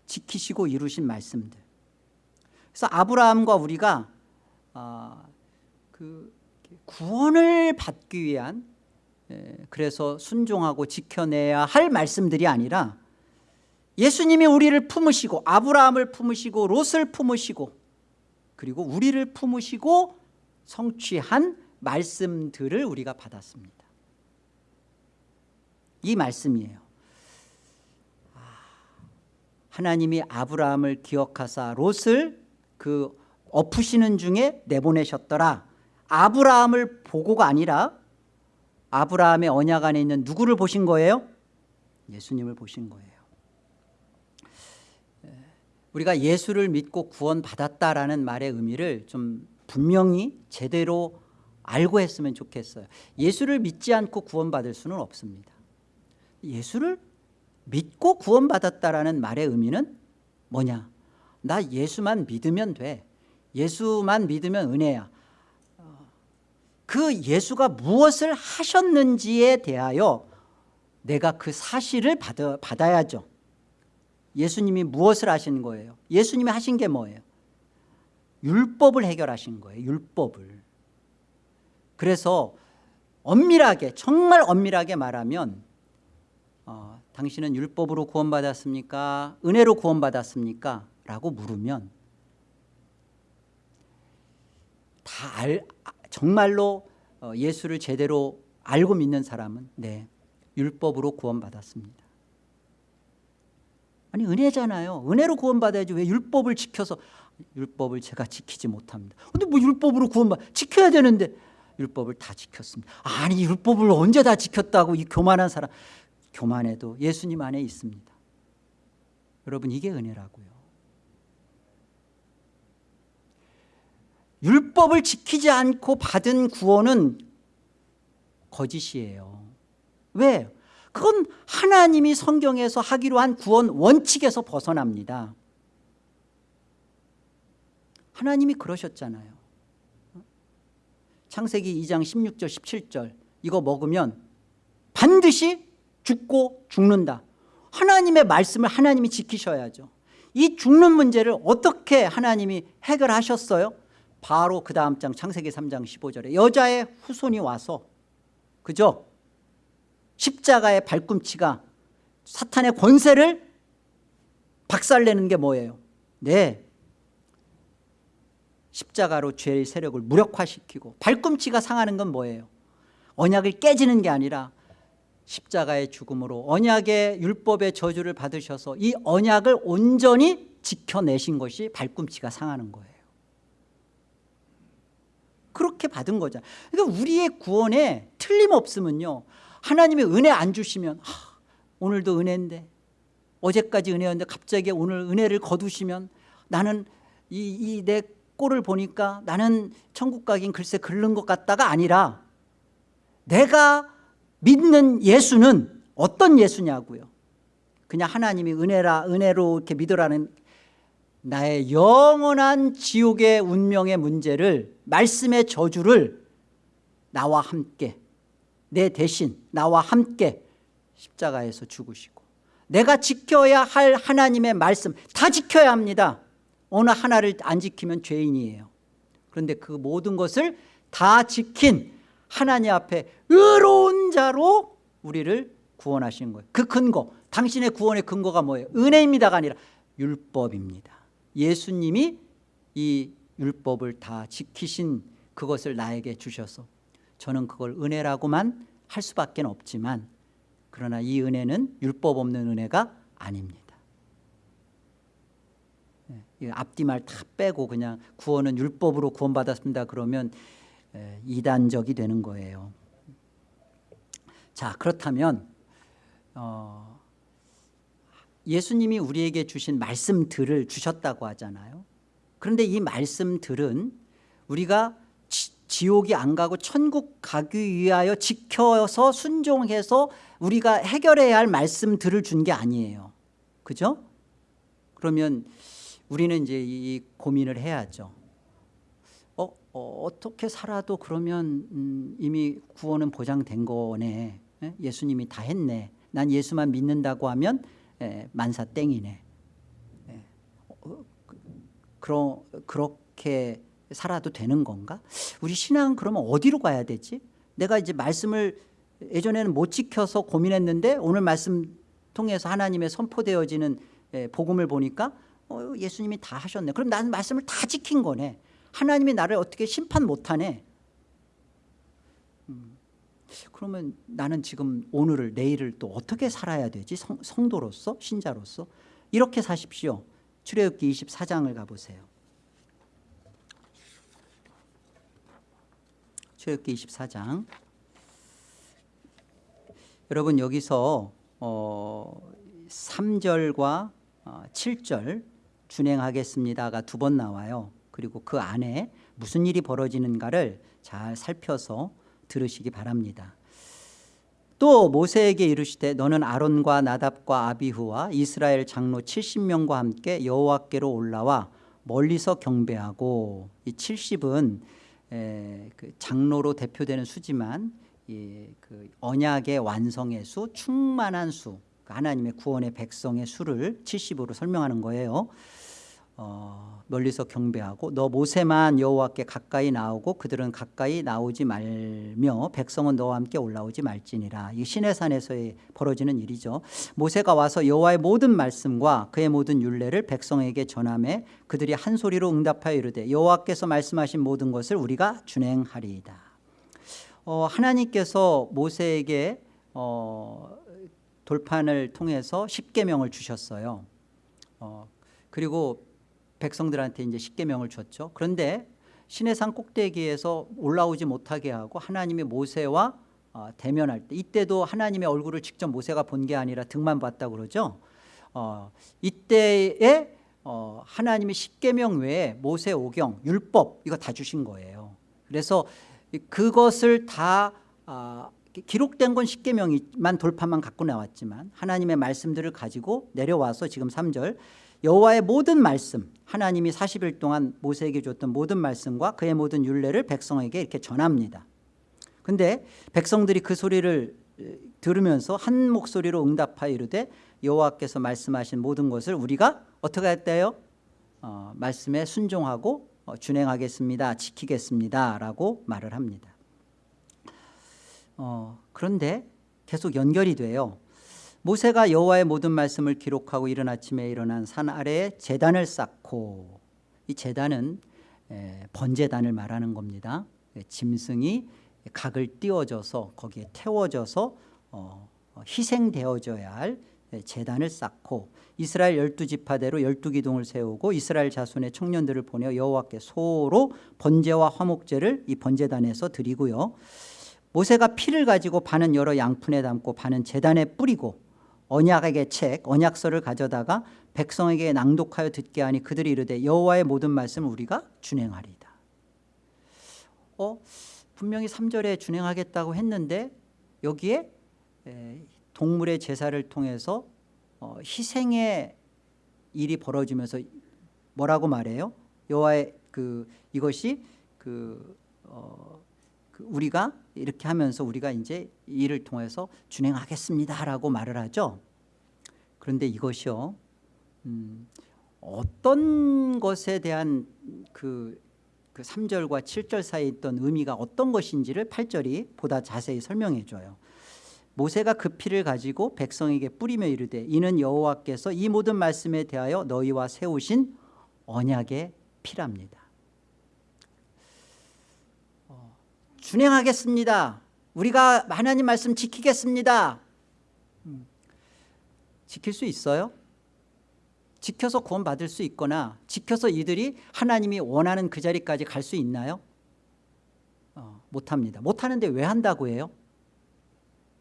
지키시고 이루신 말씀들. 그래서 아브라함과 우리가 아, 그 구원을 받기 위한 예, 그래서 순종하고 지켜내야 할 말씀들이 아니라 예수님이 우리를 품으시고 아브라함을 품으시고 롯을 품으시고 그리고 우리를 품으시고 성취한 말씀들을 우리가 받았습니다. 이 말씀이에요. 아, 하나님이 아브라함을 기억하사 롯을 그 엎으시는 중에 내보내셨더라. 아브라함을 보고가 아니라 아브라함의 언약 안에 있는 누구를 보신 거예요? 예수님을 보신 거예요 우리가 예수를 믿고 구원받았다라는 말의 의미를 좀 분명히 제대로 알고 했으면 좋겠어요. 예수를 믿지 않고 구원받을 수는 없습니다. 예수를 믿고 구원받았다라는 말의 의미는 뭐냐? 나 예수만 믿으면 돼. 예수만 믿으면 은혜야. 그 예수가 무엇을 하셨는지에 대하여 내가 그 사실을 받아, 받아야죠 예수님이 무엇을 하신 거예요? 예수님이 하신 게 뭐예요? 율법을 해결하신 거예요 율법을. 그래서 엄밀하게 정말 엄밀하게 말하면 어, 당신은 율법으로 구원받았습니까? 은혜로 구원받았습니까? 라고 물으면 다 알, 정말로 어, 예수를 제대로 알고 믿는 사람은 네 율법으로 구원받았습니다 아니 은혜잖아요. 은혜로 구원받아야지 왜 율법을 지켜서 율법을 제가 지키지 못합니다. 근데 뭐 율법으로 구원받 지켜야 되는데 율법을 다 지켰습니다. 아니 율법을 언제 다 지켰다고 이 교만한 사람. 교만해도 예수님 안에 있습니다. 여러분 이게 은혜라고요. 율법을 지키지 않고 받은 구원은 거짓이에요. 왜? 그건 하나님이 성경에서 하기로 한 구원 원칙에서 벗어납니다 하나님이 그러셨잖아요 창세기 2장 16절 17절 이거 먹으면 반드시 죽고 죽는다 하나님의 말씀을 하나님이 지키셔야죠 이 죽는 문제를 어떻게 하나님이 해결하셨어요? 바로 그 다음 장 창세기 3장 15절에 여자의 후손이 와서 그죠? 십자가의 발꿈치가 사탄의 권세를 박살내는 게 뭐예요? 네 십자가로 죄의 세력을 무력화시키고 발꿈치가 상하는 건 뭐예요? 언약을 깨지는 게 아니라 십자가의 죽음으로 언약의 율법의 저주를 받으셔서 이 언약을 온전히 지켜내신 것이 발꿈치가 상하는 거예요 그렇게 받은 거잖아요 그러니까 우리의 구원에 틀림없으면요 하나님의 은혜 안 주시면 하, 오늘도 은혜인데 어제까지 은혜였는데 갑자기 오늘 은혜를 거두시면 나는 이내 꼴을 보니까 나는 천국 가긴 글쎄 글른 것 같다가 아니라 내가 믿는 예수는 어떤 예수냐고요. 그냥 하나님이 은혜라 은혜로 이렇게 믿으라는 나의 영원한 지옥의 운명의 문제를 말씀의 저주를 나와 함께 내 대신 나와 함께 십자가에서 죽으시고 내가 지켜야 할 하나님의 말씀 다 지켜야 합니다. 어느 하나를 안 지키면 죄인이에요. 그런데 그 모든 것을 다 지킨 하나님 앞에 의로운 자로 우리를 구원하시는 거예요. 그 근거 당신의 구원의 근거가 뭐예요? 은혜입니다가 아니라 율법입니다. 예수님이 이 율법을 다 지키신 그것을 나에게 주셔서 저는 그걸 은혜라고만 할 수밖에 없지만 그러나 이 은혜는 율법 없는 은혜가 아닙니다. 예, 앞뒤 말 다 빼고 그냥 구원은 율법으로 구원받았습니다 그러면 예, 이단적이 되는 거예요. 자 그렇다면 어, 예수님이 우리에게 주신 말씀들을 주셨다고 하잖아요. 그런데 이 말씀들은 우리가 지, 옥이 안 가고 천국 가기 위하여 지켜서 순종해서 우리가 해결해야 할 말씀들을 준 게 아니에요 그죠? 그러면 우리는 이제 이 고민을 해야죠 어, 어, 떻게 살아도 그러면 음, 이미 구원은 보장된 거네 예? 예수님이 다 했네 난 예수만 믿는다고 하면 예, 만사 땡이네 예. 어, 그, 그러, 그렇게 살아도 되는 건가? 우리 신앙은 그러면 어디로 가야 되지? 내가 이제 말씀을 예전에는 못 지켜서 고민했는데 오늘 말씀 통해서 하나님의 선포되어지는 예, 복음을 보니까 어, 예수님이 다 하셨네. 그럼 나는 말씀을 다 지킨 거네. 하나님이 나를 어떻게 심판 못하네? 음, 그러면 나는 지금 오늘을 내일을 또 어떻게 살아야 되지? 성, 성도로서 신자로서? 이렇게 사십시오. 출애굽기 24장을 가보세요 출애굽기 24장. 여러분 여기서 어, 3절과 어, 7절 준행하겠습니다가 두 번 나와요. 그리고 그 안에 무슨 일이 벌어지는가를 잘 살펴서 들으시기 바랍니다. 또 모세에게 이르시되 너는 아론과 나답과 아비후와 이스라엘 장로 70명과 함께 여호와께로 올라와 멀리서 경배하고. 이 70은 에, 그 장로로 대표되는 수지만 이, 그 언약의 완성의 수 충만한 수그 하나님의 구원의 백성의 수를 70으로 설명하는 거예요 어, 멀리서 경배하고 너 모세만 여호와께 가까이 나오고 그들은 가까이 나오지 말며 백성은 너와 함께 올라오지 말지니라. 이 시내산에서 벌어지는 일이죠. 모세가 와서 여호와의 모든 말씀과 그의 모든 율례를 백성에게 전함에 그들이 한 소리로 응답하여 이르되 여호와께서 말씀하신 모든 것을 우리가 준행하리이다. 어, 하나님께서 모세에게 어, 돌판을 통해서 십계명을 주셨어요. 어, 그리고 백성들한테 이제 십계명을 줬죠. 그런데 시내산 꼭대기에서 올라오지 못하게 하고 하나님이 모세와 어, 대면할 때 이때도 하나님의 얼굴을 직접 모세가 본 게 아니라 등만 봤다고 그러죠. 어, 이때에 어, 하나님이 십계명 외에 모세 오경 율법 이거 다 주신 거예요. 그래서 그것을 다 어, 기록된 건 십계명이만 돌파만 갖고 나왔지만 하나님의 말씀들을 가지고 내려와서 지금 3절 여호와의 모든 말씀 하나님이 40일 동안 모세에게 줬던 모든 말씀과 그의 모든 율례를 백성에게 이렇게 전합니다. 근데 백성들이 그 소리를 들으면서 한 목소리로 응답하여 이르되 여호와께서 말씀하신 모든 것을 우리가 어떻게 했대요? 어, 말씀에 순종하고 어, 준행하겠습니다 지키겠습니다 라고 말을 합니다. 어, 그런데 계속 연결이 돼요 모세가 여호와의 모든 말씀을 기록하고 이른 아침에 일어난 산 아래에 재단을 쌓고 이 재단은 에, 번제단을 말하는 겁니다. 예, 짐승이 각을 띄워져서 거기에 태워져서 어, 어, 희생되어져야 할 예, 제단을 쌓고 이스라엘 열두 지파대로 열두 기둥을 세우고 이스라엘 자손의 청년들을 보내어 여호와께 소로 번제와 화목제를 이 번제단에서 드리고요. 모세가 피를 가지고 반은 여러 양푼에 담고 반은 제단에 뿌리고 언약의 책 언약서를 가져다가 백성에게 낭독하여 듣게 하니 그들이 이르되 여호와의 모든 말씀을 우리가 준행하리이다. 어 분명히 3절에 준행하겠다고 했는데 여기에 에, 동물의 제사를 통해서 어, 희생의 일이 벌어지면서 뭐라고 말해요? 여호와의 그 이것이 그, 어, 그 우리가 이렇게 하면서 우리가 이제 이 일을 통해서 준행하겠습니다라고 말을 하죠. 그런데 이것이요, 음, 어떤 것에 대한 그, 그 3절과 7절 사이에 있던 의미가 어떤 것인지를 8절이 보다 자세히 설명해 줘요. 모세가 그 피를 가지고 백성에게 뿌리며 이르되 이는 여호와께서 이 모든 말씀에 대하여 너희와 세우신 언약의 피랍니다. 어, 준행하겠습니다. 우리가 하나님 말씀 지키겠습니다. 음, 지킬 수 있어요? 지켜서 구원받을 수 있거나 지켜서 이들이 하나님이 원하는 그 자리까지 갈 수 있나요? 어, 못합니다. 못하는데 왜 한다고 해요?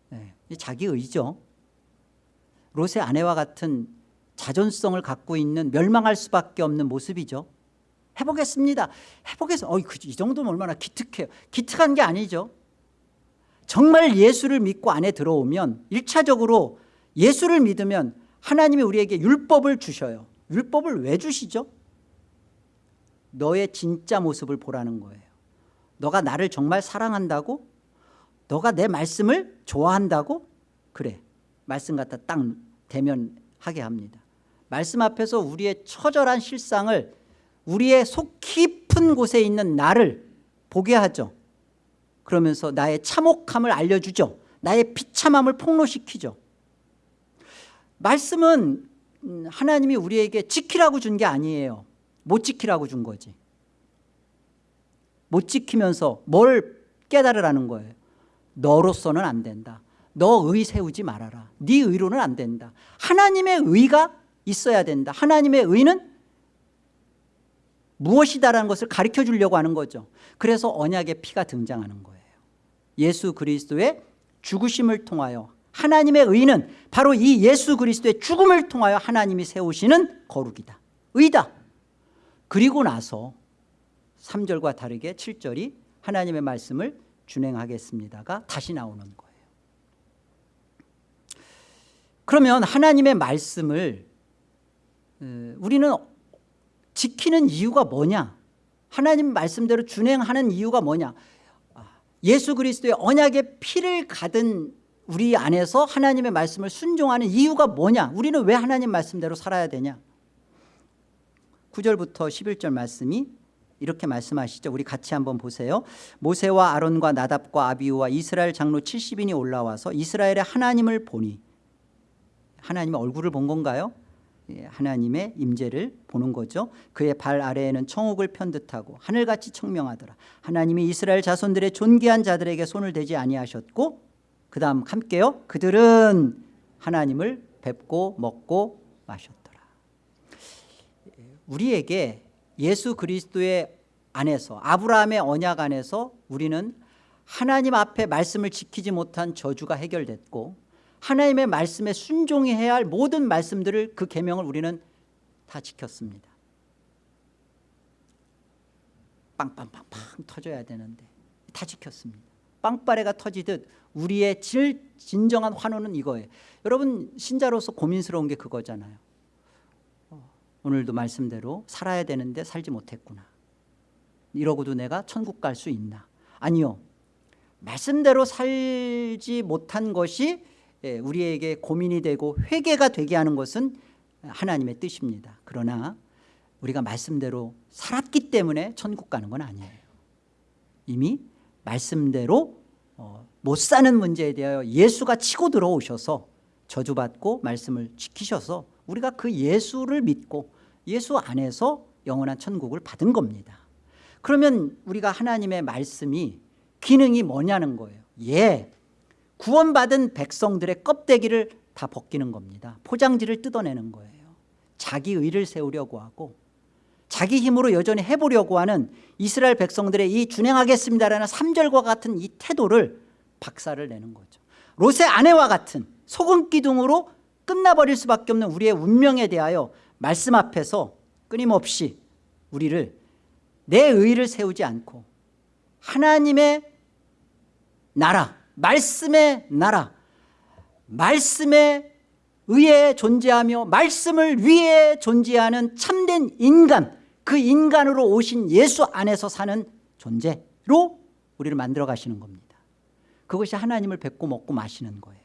네, 자기 의죠. 롯의 아내와 같은 자존성을 갖고 있는 멸망할 수밖에 없는 모습이죠. 해보겠습니다. 해보겠습니다. 어, 이 정도면 얼마나 기특해요. 기특한 게 아니죠. 정말 예수를 믿고 안에 들어오면 1차적으로 예수를 믿으면 하나님이 우리에게 율법을 주셔요. 율법을 왜 주시죠? 너의 진짜 모습을 보라는 거예요. 너가 나를 정말 사랑한다고? 너가 내 말씀을 좋아한다고? 그래. 말씀 갖다 딱 대면하게 합니다. 말씀 앞에서 우리의 처절한 실상을 우리의 속 깊은 곳에 있는 나를 보게 하죠. 그러면서 나의 참혹함을 알려주죠. 나의 비참함을 폭로시키죠. 말씀은 하나님이 우리에게 지키라고 준 게 아니에요. 못 지키라고 준 거지. 못 지키면서 뭘 깨달으라는 거예요. 너로서는 안 된다. 너의 세우지 말아라. 네 의로는 안 된다. 하나님의 의가 있어야 된다. 하나님의 의는 무엇이다라는 것을 가르쳐 주려고 하는 거죠. 그래서 언약의 피가 등장하는 거예요. 예수 그리스도의 죽으심을 통하여 하나님의 의는 바로 이 예수 그리스도의 죽음을 통하여 하나님이 세우시는 거룩이다. 의다. 그리고 나서 3절과 다르게 7절이 하나님의 말씀을 준행하겠습니다가 다시 나오는 거예요. 그러면 하나님의 말씀을 우리는 지키는 이유가 뭐냐? 하나님 말씀대로 준행하는 이유가 뭐냐? 아, 예수 그리스도의 언약의 피를 가든 우리 안에서 하나님의 말씀을 순종하는 이유가 뭐냐? 우리는 왜 하나님 말씀대로 살아야 되냐? 9절부터 11절 말씀이 이렇게 말씀하시죠. 우리 같이 한번 보세요. 모세와 아론과 나답과 아비우와 이스라엘 장로 70인이 올라와서 이스라엘의 하나님을 보니 하나님의 얼굴을 본 건가요? 예, 하나님의 임재를 보는 거죠. 그의 발 아래에는 청옥을 편 듯하고 하늘같이 청명하더라. 하나님이 이스라엘 자손들의 존귀한 자들에게 손을 대지 아니하셨고 그 다음 함께요. 그들은 하나님을 뵙고 먹고 마셨더라. 우리에게 예수 그리스도의 안에서 아브라함의 언약 안에서 우리는 하나님 앞에 말씀을 지키지 못한 저주가 해결됐고 하나님의 말씀에 순종해야 할 모든 말씀들을 그 계명을 우리는 다 지켰습니다. 빵빵빵빵 터져야 되는데 다 지켰습니다. 빵빠레가 터지듯 우리의 질, 진정한 환호는 이거예요. 여러분 신자로서 고민스러운 게 그거잖아요. 오늘도 말씀대로 살아야 되는데 살지 못했구나. 이러고도 내가 천국 갈 수 있나? 아니요. 말씀대로 살지 못한 것이 예, 우리에게 고민이 되고 회개가 되게 하는 것은 하나님의 뜻입니다. 그러나 우리가 말씀대로 살았기 때문에 천국 가는 건 아니에요. 이미 말씀대로 어, 못 사는 문제에 대하여 예수가 치고 들어오셔서 저주받고 말씀을 지키셔서 우리가 그 예수를 믿고 예수 안에서 영원한 천국을 받은 겁니다. 그러면 우리가 하나님의 말씀이 기능이 뭐냐는 거예요 예 구원받은 백성들의 껍데기를 다 벗기는 겁니다. 포장지를 뜯어내는 거예요. 자기 의를 세우려고 하고 자기 힘으로 여전히 해보려고 하는 이스라엘 백성들의 이 준행하겠습니다라는 3절과 같은 이 태도를 박살을 내는 거죠. 롯의 아내와 같은 소금 기둥으로 끝나버릴 수밖에 없는 우리의 운명에 대하여 말씀 앞에서 끊임없이 우리를 내 의를 세우지 않고 하나님의 나라 말씀의 나라 말씀에 의해 존재하며 말씀을 위해 존재하는 참된 인간 그 인간으로 오신 예수 안에서 사는 존재로 우리를 만들어 가시는 겁니다. 그것이 하나님을 뵙고 먹고 마시는 거예요.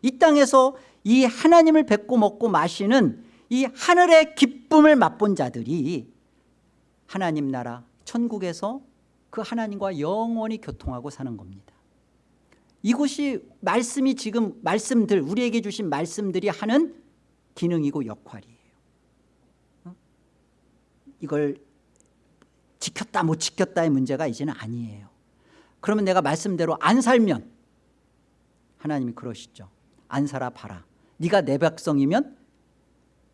이 땅에서 이 하나님을 뵙고 먹고 마시는 이 하늘의 기쁨을 맛본 자들이 하나님 나라 천국에서 그 하나님과 영원히 교통하고 사는 겁니다 이곳이 말씀이 지금 말씀들 우리에게 주신 말씀들이 하는 기능이고 역할이에요. 어? 이걸 지켰다 못 지켰다의 문제가 이제는 아니에요. 그러면 내가 말씀대로 안 살면 하나님이 그러시죠. 안 살아 봐라. 네가 내 백성이면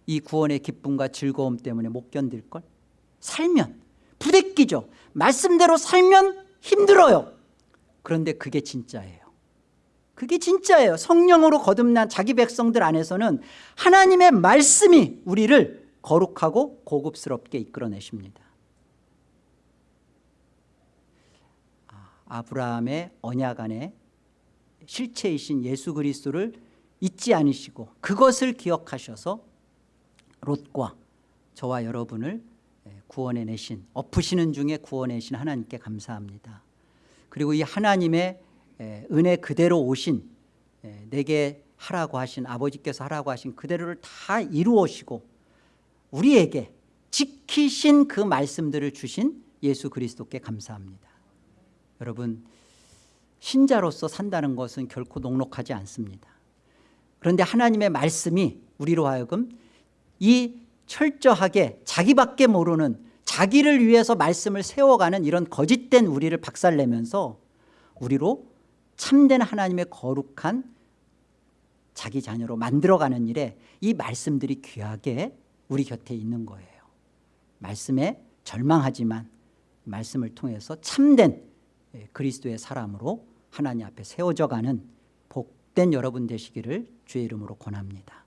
이 구원의 기쁨과 즐거움 때문에 못 견딜걸? 살면. 부대끼죠. 말씀대로 살면 힘들어요. 그런데 그게 진짜예요 그게 진짜예요. 성령으로 거듭난 자기 백성들 안에서는 하나님의 말씀이 우리를 거룩하고 고급스럽게 이끌어내십니다. 아, 아브라함의 언약 안에 실체이신 예수 그리스도를 잊지 않으시고 그것을 기억하셔서 롯과 저와 여러분을 구원해 내신 엎으시는 중에 구원해 내신 하나님께 감사합니다. 그리고 이 하나님의 은혜 그대로 오신 내게 하라고 하신 아버지께서 하라고 하신 그대로를 다 이루어시고 우리에게 지키신 그 말씀들을 주신 예수 그리스도께 감사합니다. 여러분 신자로서 산다는 것은 결코 녹록하지 않습니다. 그런데 하나님의 말씀이 우리로 하여금 이 철저하게 자기밖에 모르는 자기를 위해서 말씀을 세워가는 이런 거짓된 우리를 박살내면서 우리로 참된 하나님의 거룩한 자기 자녀로 만들어가는 일에 이 말씀들이 귀하게 우리 곁에 있는 거예요. 말씀에 절망하지만 말씀을 통해서 참된 그리스도의 사람으로 하나님 앞에 세워져가는 복된 여러분 되시기를 주의 이름으로 권합니다.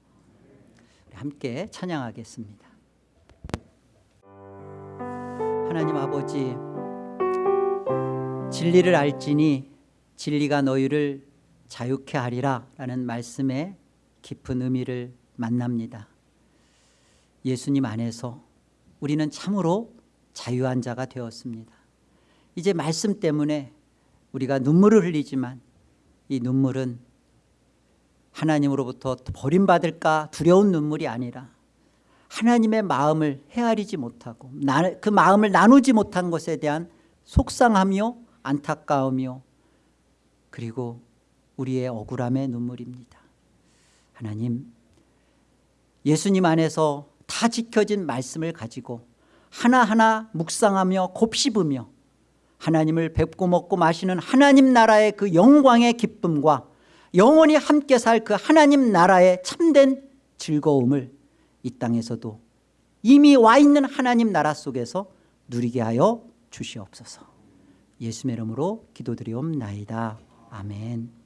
함께 찬양하겠습니다. 하나님 아버지 진리를 알지니 진리가 너희를 자유케 하리라 라는 말씀의 깊은 의미를 만납니다. 예수님 안에서 우리는 참으로 자유한 자가 되었습니다. 이제 말씀 때문에 우리가 눈물을 흘리지만 이 눈물은 하나님으로부터 버림받을까 두려운 눈물이 아니라 하나님의 마음을 헤아리지 못하고 그 마음을 나누지 못한 것에 대한 속상하며 안타까우며 그리고 우리의 억울함의 눈물입니다. 하나님 예수님 안에서 다 지켜진 말씀을 가지고 하나하나 묵상하며 곱씹으며 하나님을 뵙고 먹고 마시는 하나님 나라의 그 영광의 기쁨과 영원히 함께 살 그 하나님 나라의 참된 즐거움을 이 땅에서도 이미 와 있는 하나님 나라 속에서 누리게 하여 주시옵소서. 예수의 이름으로 기도드리옵나이다 아멘